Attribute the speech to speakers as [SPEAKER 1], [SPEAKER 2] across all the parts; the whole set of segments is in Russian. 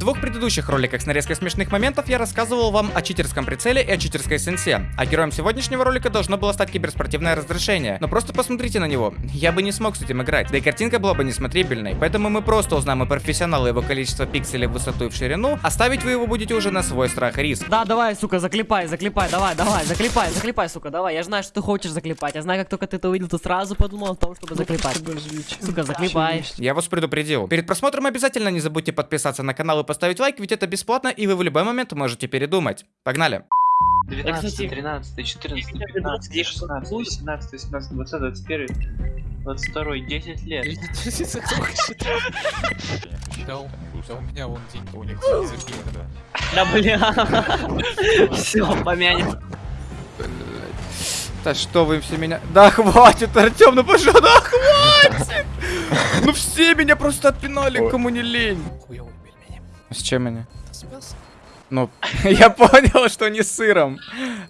[SPEAKER 1] двух предыдущих роликах с нарезкой смешных моментов я рассказывал вам о читерском прицеле и о читерской сенсе. А героем сегодняшнего ролика должно было стать киберспортивное разрешение. Но просто посмотрите на него. Я бы не смог с этим играть. Да и картинка была бы несмотрибельной. Поэтому мы просто узнаем у профессионала его количество пикселей в высоту и в ширину, а ставить вы его будете уже на свой страх и риск.
[SPEAKER 2] Да, давай, сука, заклепай, заклепай, давай, давай, заклепай, заклепай, сука, давай. Я знаю, что ты хочешь заклепать. Я знаю, как только ты это увидел, ты сразу подумал о том, чтобы заклепать. Сука, заклепай.
[SPEAKER 1] Я вас предупредил. Перед просмотром обязательно не забудьте подписаться на канал и поставить лайк, ведь это бесплатно, и вы в любой момент можете передумать. Погнали!
[SPEAKER 3] 12, 13, 14, 15, 16, 17, 18, 20, 21, 22, 10 лет.
[SPEAKER 4] Да, у да у меня вон деньги у них.
[SPEAKER 2] Да бля. Все, помянем.
[SPEAKER 1] Да что вы все меня... Да хватит, Артем, ну пожалуйста, да хватит! Ну все меня просто отпинали, кому не лень. С чем они? Ну, я понял, что не с сыром.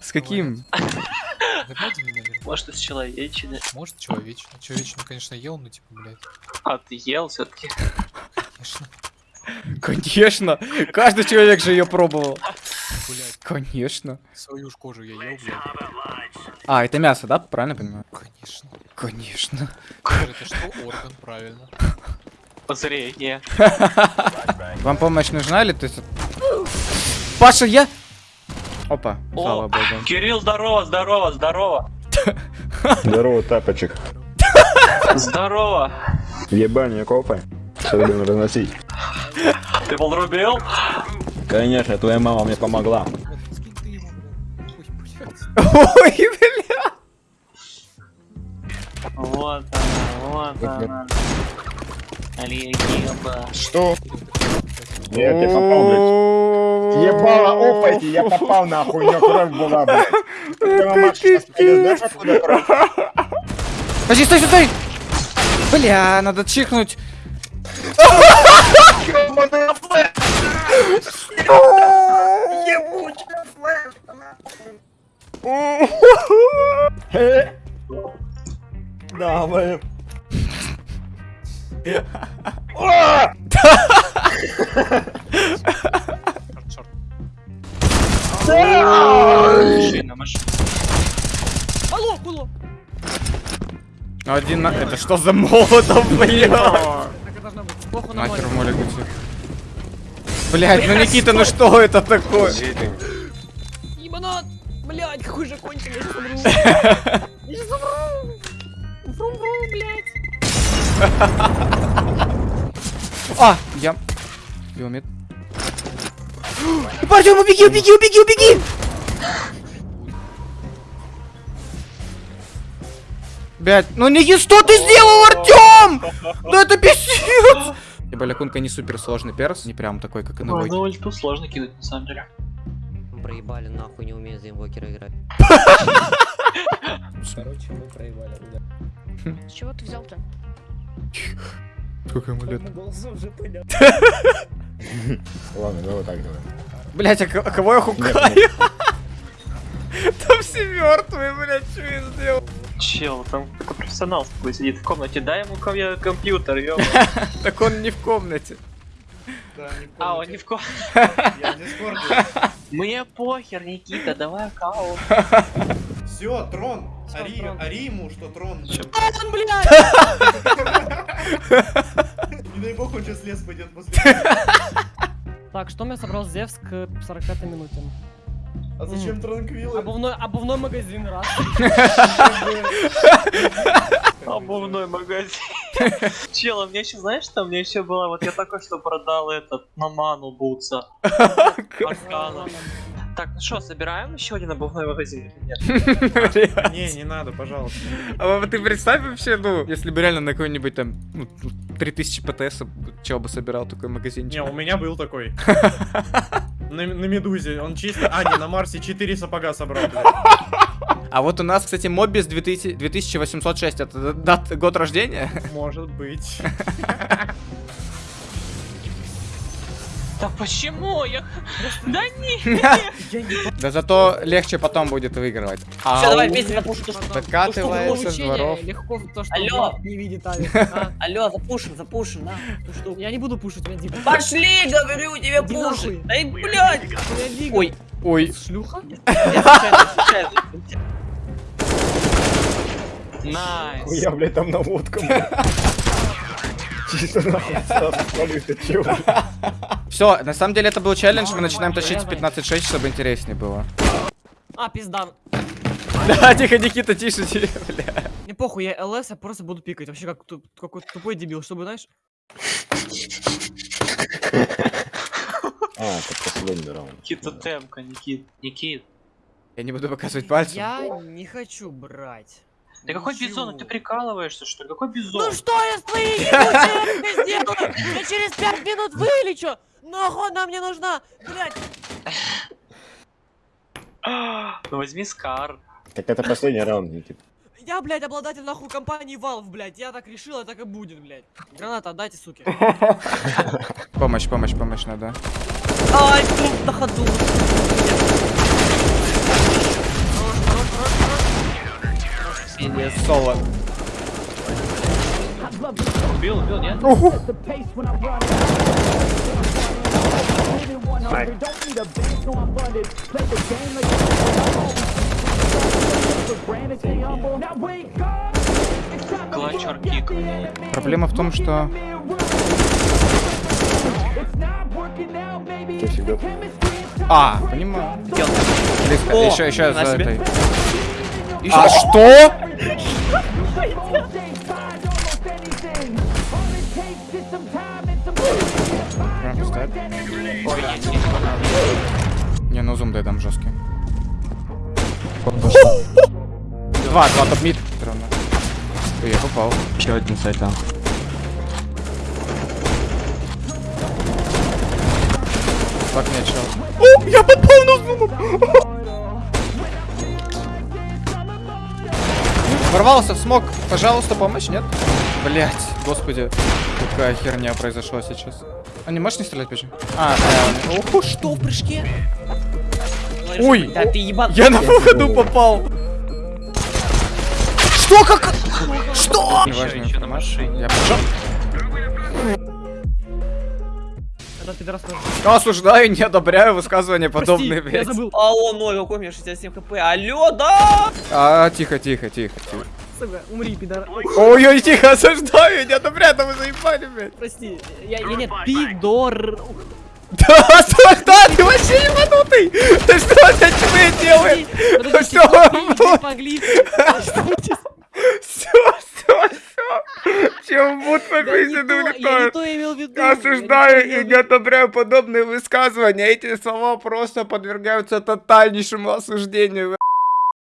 [SPEAKER 1] С каким?
[SPEAKER 3] Может, из человечины.
[SPEAKER 4] Может, человечину. Человечину, конечно, ел, но типа, блядь,
[SPEAKER 3] А ты ел все-таки?
[SPEAKER 4] конечно.
[SPEAKER 1] Конечно. Каждый человек же ее пробовал.
[SPEAKER 4] Блядь,
[SPEAKER 1] Конечно.
[SPEAKER 4] свою ж кожу я ел, блядь.
[SPEAKER 1] А, это мясо, да? Правильно понимаю?
[SPEAKER 4] Конечно.
[SPEAKER 1] Конечно.
[SPEAKER 4] Кожа, это что? Орган, правильно.
[SPEAKER 3] Зрение.
[SPEAKER 1] Вам помощь нужна или ты... с- Паша, я... Опа, слава
[SPEAKER 3] О,
[SPEAKER 1] богу.
[SPEAKER 3] Кирилл, здорово, здорово, здорово.
[SPEAKER 5] Здорово, тапочек.
[SPEAKER 3] Здорово.
[SPEAKER 5] Ебальник копай. Все будем разносить.
[SPEAKER 3] Ты подрубил?
[SPEAKER 5] Конечно, твоя мама мне помогла.
[SPEAKER 4] Ой,
[SPEAKER 1] бля.
[SPEAKER 3] Вот она, вот она.
[SPEAKER 5] Что? Нет, я попал, блядь. Ебало, опайте, я попал нахуй, у меня кровь была, блядь.
[SPEAKER 1] Подожди, стой, стой, стой! Бля, надо чихнуть.
[SPEAKER 5] Ебучая флешка. Да.
[SPEAKER 2] Алло.
[SPEAKER 1] Один на... Это что за молотов, бля?
[SPEAKER 2] Так и должно быть. Плохо на
[SPEAKER 1] Нахер
[SPEAKER 2] море.
[SPEAKER 1] молик идти. Блять, ну Никита, ну что это такое?
[SPEAKER 2] Ебанат. Блядь, какой же конченый. Я сейчас умру. Я сейчас умру. Вру-вру, блядь.
[SPEAKER 1] А, я... Биомет. Артем, убеги, убеги, убеги, убеги! Блять, ну не что ты сделал, Артем? Ну это пиздец! Балякунка не супер сложный перс, не прям такой, как и
[SPEAKER 3] Ой,
[SPEAKER 1] новый.
[SPEAKER 3] ну ульту сложно кинуть, на самом деле.
[SPEAKER 6] Проебали нахуй, не умею за инвокера играть.
[SPEAKER 7] С чего ты взял-то?
[SPEAKER 1] Сколько ему лет?
[SPEAKER 5] Ладно, давай так давай.
[SPEAKER 1] Блять, а ко- а кого я хукаю? Там все мертвые, блять, что я сделал?
[SPEAKER 3] Чел, там такой профессионал с тобой сидит в комнате. Дай ему ко мне компьютер, ё.
[SPEAKER 1] Так он не в комнате.
[SPEAKER 3] А, он не в комнате. Мне похер, Никита, давай аккаунт.
[SPEAKER 8] Все, трон. Ари,
[SPEAKER 2] трон.
[SPEAKER 8] ари ему, что трон.
[SPEAKER 3] Чё?
[SPEAKER 2] Он, блядь.
[SPEAKER 8] Не дай бог, он сейчас лес пойдет после.
[SPEAKER 2] Так, что мне собрал Зевс к 45 минуте?
[SPEAKER 8] А зачем транквилы?
[SPEAKER 2] Обувной, обувной магазин, раз.
[SPEAKER 3] Обувной магазин. Чел, а мне еще, знаешь, что мне еще было, вот я только что продал этот, на ману бутса. Аркана. Так, ну что, собираем еще один обувной магазин или нет?
[SPEAKER 8] Не, не надо, пожалуйста.
[SPEAKER 1] А вот ты представь вообще, ну, если бы реально на какой-нибудь там, ну, 3000 ПТС, чего бы собирал такой магазинчик.
[SPEAKER 8] Не, у меня был такой. На, на Медузе. Он чисто... А, не, на Марсе 4 сапога собрал. блядь.
[SPEAKER 1] А вот у нас, кстати, Мобис 2000 2806, это дат, год рождения?
[SPEAKER 8] Может быть.
[SPEAKER 3] Да почему? Я... Да не.
[SPEAKER 1] Да зато легче потом будет выигрывать.
[SPEAKER 6] Все, давай вместе запушим.
[SPEAKER 1] Докатывается с дворов.
[SPEAKER 2] Легко то, что
[SPEAKER 6] Алло.
[SPEAKER 2] не видит. А,
[SPEAKER 6] Алло, запушим, запушим, на.
[SPEAKER 2] Я не буду пушить, Венди.
[SPEAKER 6] Пошли, говорю тебе, пушить. Эй, блядь. Ой,
[SPEAKER 1] Ой,
[SPEAKER 2] Шлюха?
[SPEAKER 6] я.
[SPEAKER 3] Найс.
[SPEAKER 5] Хуя, блядь, там наводка. Чисто нахуй сразу
[SPEAKER 1] все, на самом деле это был челлендж, мы начинаем тащить с 15-6, чтобы интереснее было.
[SPEAKER 2] А, пизда.
[SPEAKER 1] Да, тихо, Никита, тише, тише, бля.
[SPEAKER 2] Не похуй, я ЛС, я просто буду пикать. Вообще как какой тупой дебил, чтобы, знаешь?
[SPEAKER 5] А, это последний раунд.
[SPEAKER 3] Никита темка, Никит. Никит.
[SPEAKER 1] Я не буду показывать пальцем.
[SPEAKER 2] Я не хочу брать.
[SPEAKER 3] Да какой
[SPEAKER 2] Ничего.
[SPEAKER 3] бизон? Ты прикалываешься, что ли? Какой бизон?
[SPEAKER 2] Ну что я с твоей ебучей сделаю? Я через пять минут вылечу! Нахуй она мне нужна? Блять,
[SPEAKER 3] Ну возьми Скар.
[SPEAKER 5] Так это последний раунд, Никит.
[SPEAKER 2] я, блядь, обладатель нахуй компании Valve, блядь. Я так решил, а так и будет, блядь. Граната отдайте, суки.
[SPEAKER 1] Помощь, помощь, помощь надо.
[SPEAKER 6] Ай, тут на ходу.
[SPEAKER 1] Соло.
[SPEAKER 3] Убил, убил, нет? Кик.
[SPEAKER 1] Проблема в том, что...
[SPEAKER 5] Ты всегда...
[SPEAKER 1] А, понимаю. Близко.
[SPEAKER 6] О,
[SPEAKER 1] еще, еще за
[SPEAKER 6] себе.
[SPEAKER 1] этой. А что?
[SPEAKER 3] не
[SPEAKER 1] ну зум дай там жесткий. Два, два топ мид. Ровно. Ой, я попал.
[SPEAKER 7] Еще один сайт там.
[SPEAKER 1] Так не чел. О, я попал на зум. Ворвался в смог. Пожалуйста, помощь, нет? Блять, господи. Какая херня произошла сейчас. А не можешь не стрелять позже? А, да. Ох, что в прыжке? Ой,
[SPEAKER 6] Да ты ебан.
[SPEAKER 1] я на выходу попал. Что, как? Что?
[SPEAKER 3] Еще,
[SPEAKER 1] Неважная
[SPEAKER 3] еще на машине.
[SPEAKER 1] Я пошел.
[SPEAKER 2] Тоже.
[SPEAKER 1] Осуждаю, не одобряю высказывания подобные,
[SPEAKER 2] я
[SPEAKER 1] блядь.
[SPEAKER 6] А ой, какой у меня 67 хп. Алло, да!
[SPEAKER 1] А, тихо, тихо, тихо, тихо.
[SPEAKER 2] Сука, умри, пидор. Ой,
[SPEAKER 1] Ой-ой, тихо, осуждаю, не одобряю, да вы заебали, блядь.
[SPEAKER 2] прости. Я, я нет, пидор.
[SPEAKER 1] Да, осуждаю, ты вообще ебанутый. Ты что за чмы делаешь?
[SPEAKER 2] Подожди,
[SPEAKER 1] Что? Все, все, все. Чем будут
[SPEAKER 2] Да не
[SPEAKER 1] пописаны
[SPEAKER 2] то, Я не то имел в виду. я не то
[SPEAKER 1] Осуждаю и не одобряю подобные высказывания. Эти слова просто подвергаются тотальнейшему осуждению.